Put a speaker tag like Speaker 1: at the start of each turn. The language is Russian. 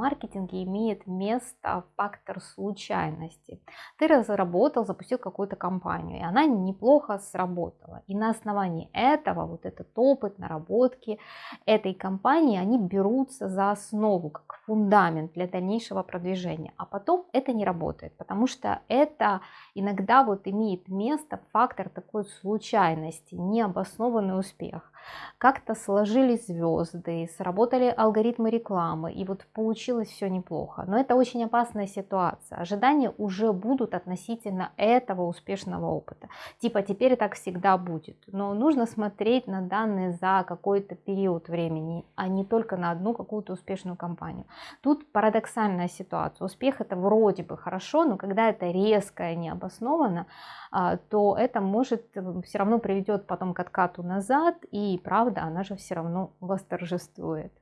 Speaker 1: маркетинге имеет место фактор случайности. Ты разработал, запустил какую-то компанию, и она неплохо сработала. И на основании этого, вот этот опыт, наработки этой компании, они берутся за основу, как фундамент для дальнейшего продвижения. А потом это не работает, потому что это иногда вот имеет место фактор такой случайности, необоснованный успех. Как-то сложились звезды, сработали алгоритмы рекламы, и вот получилось все неплохо. Но это очень опасная ситуация. Ожидания уже будут относительно этого успешного опыта. Типа теперь так всегда будет. Но нужно смотреть на данные за какой-то период времени, а не только на одну какую-то успешную компанию. Тут парадоксальная ситуация. Успех это вроде бы хорошо, но когда это резко и необоснованно, а, то это может э, все равно приведет потом к откату назад, и правда, она же все равно восторжествует.